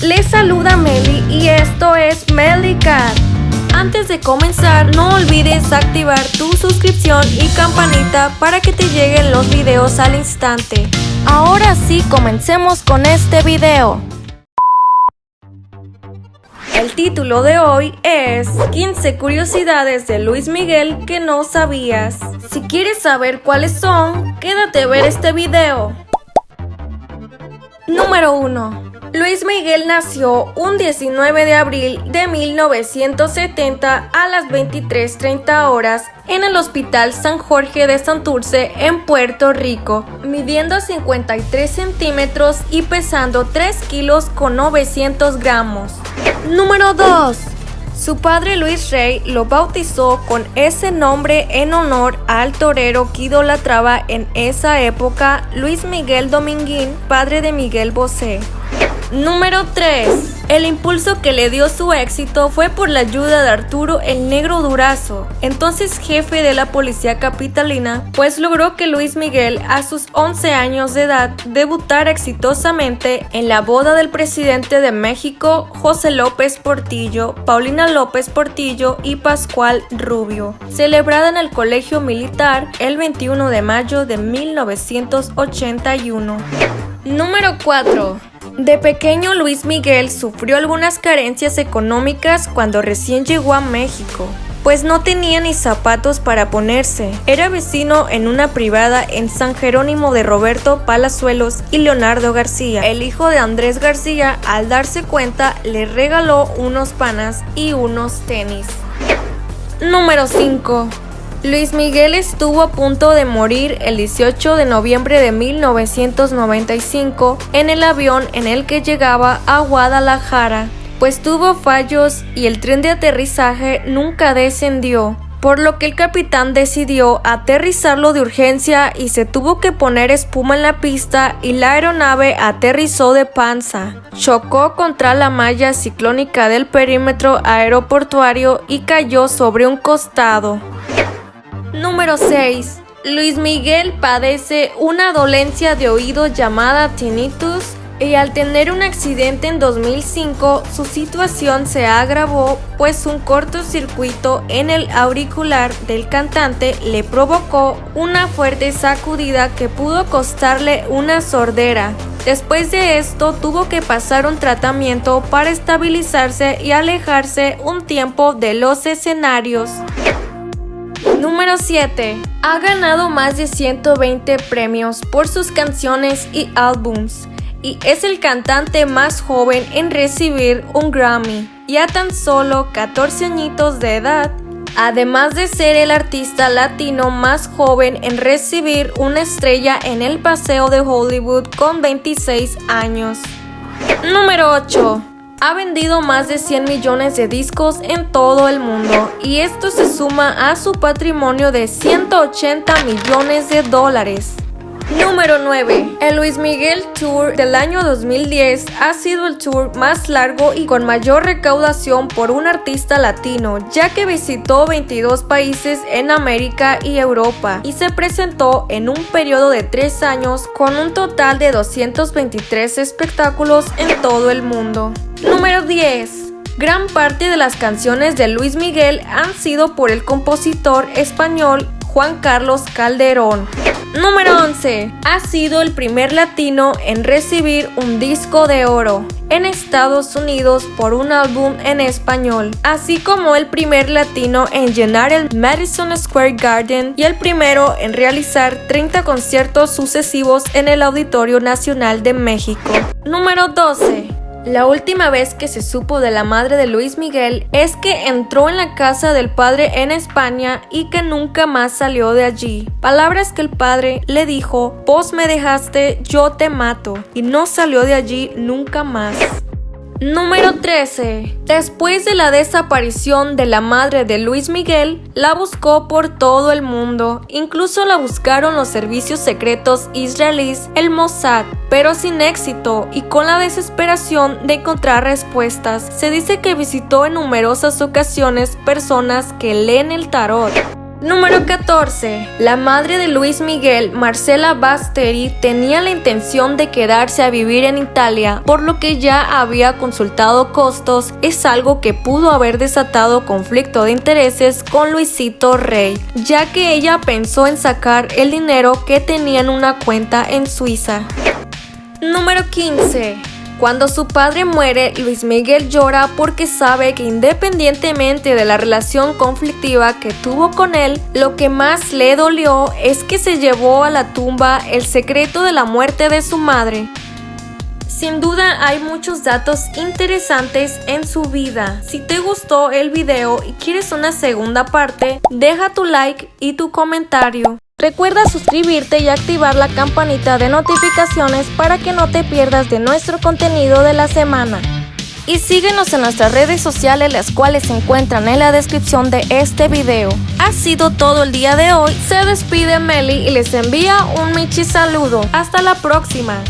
les saluda Meli y esto es Cat. Antes de comenzar, no olvides activar tu suscripción y campanita para que te lleguen los videos al instante. Ahora sí, comencemos con este video. El título de hoy es 15 curiosidades de Luis Miguel que no sabías. Si quieres saber cuáles son, quédate a ver este video. Número 1. Luis Miguel nació un 19 de abril de 1970 a las 23.30 horas en el Hospital San Jorge de Santurce en Puerto Rico, midiendo 53 centímetros y pesando 3 kilos con 900 gramos. Número 2. Su padre Luis Rey lo bautizó con ese nombre en honor al torero que idolatraba en esa época Luis Miguel Dominguín, padre de Miguel Bosé. Número 3. El impulso que le dio su éxito fue por la ayuda de Arturo el Negro Durazo, entonces jefe de la policía capitalina, pues logró que Luis Miguel a sus 11 años de edad debutara exitosamente en la boda del presidente de México, José López Portillo, Paulina López Portillo y Pascual Rubio, celebrada en el Colegio Militar el 21 de mayo de 1981. Número 4. De pequeño Luis Miguel sufrió algunas carencias económicas cuando recién llegó a México, pues no tenía ni zapatos para ponerse. Era vecino en una privada en San Jerónimo de Roberto Palazuelos y Leonardo García. El hijo de Andrés García, al darse cuenta, le regaló unos panas y unos tenis. Número 5. Luis Miguel estuvo a punto de morir el 18 de noviembre de 1995 en el avión en el que llegaba a Guadalajara, pues tuvo fallos y el tren de aterrizaje nunca descendió por lo que el capitán decidió aterrizarlo de urgencia y se tuvo que poner espuma en la pista y la aeronave aterrizó de panza. Chocó contra la malla ciclónica del perímetro aeroportuario y cayó sobre un costado. Número 6. Luis Miguel padece una dolencia de oído llamada tinnitus y al tener un accidente en 2005 su situación se agravó pues un cortocircuito en el auricular del cantante le provocó una fuerte sacudida que pudo costarle una sordera. Después de esto tuvo que pasar un tratamiento para estabilizarse y alejarse un tiempo de los escenarios. Número 7. Ha ganado más de 120 premios por sus canciones y álbums y es el cantante más joven en recibir un Grammy, ya tan solo 14 añitos de edad, además de ser el artista latino más joven en recibir una estrella en el Paseo de Hollywood con 26 años. Número 8 ha vendido más de 100 millones de discos en todo el mundo y esto se suma a su patrimonio de 180 millones de dólares. Número 9. El Luis Miguel Tour del año 2010 ha sido el tour más largo y con mayor recaudación por un artista latino, ya que visitó 22 países en América y Europa y se presentó en un periodo de 3 años con un total de 223 espectáculos en todo el mundo. Número 10. Gran parte de las canciones de Luis Miguel han sido por el compositor español Juan Carlos Calderón. Número 11. Ha sido el primer latino en recibir un disco de oro en Estados Unidos por un álbum en español, así como el primer latino en llenar el Madison Square Garden y el primero en realizar 30 conciertos sucesivos en el Auditorio Nacional de México. Número 12. La última vez que se supo de la madre de Luis Miguel es que entró en la casa del padre en España y que nunca más salió de allí. Palabras que el padre le dijo, vos me dejaste, yo te mato, y no salió de allí nunca más. Número 13. Después de la desaparición de la madre de Luis Miguel, la buscó por todo el mundo. Incluso la buscaron los servicios secretos israelíes, el Mossad, pero sin éxito y con la desesperación de encontrar respuestas. Se dice que visitó en numerosas ocasiones personas que leen el tarot. Número 14. La madre de Luis Miguel, Marcela Basteri, tenía la intención de quedarse a vivir en Italia, por lo que ya había consultado costos. Es algo que pudo haber desatado conflicto de intereses con Luisito Rey, ya que ella pensó en sacar el dinero que tenía en una cuenta en Suiza. Número 15. Cuando su padre muere, Luis Miguel llora porque sabe que independientemente de la relación conflictiva que tuvo con él, lo que más le dolió es que se llevó a la tumba el secreto de la muerte de su madre. Sin duda hay muchos datos interesantes en su vida. Si te gustó el video y quieres una segunda parte, deja tu like y tu comentario. Recuerda suscribirte y activar la campanita de notificaciones para que no te pierdas de nuestro contenido de la semana. Y síguenos en nuestras redes sociales las cuales se encuentran en la descripción de este video. Ha sido todo el día de hoy, se despide Meli y les envía un Michi saludo. Hasta la próxima.